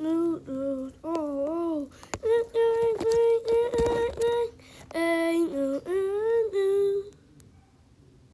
No.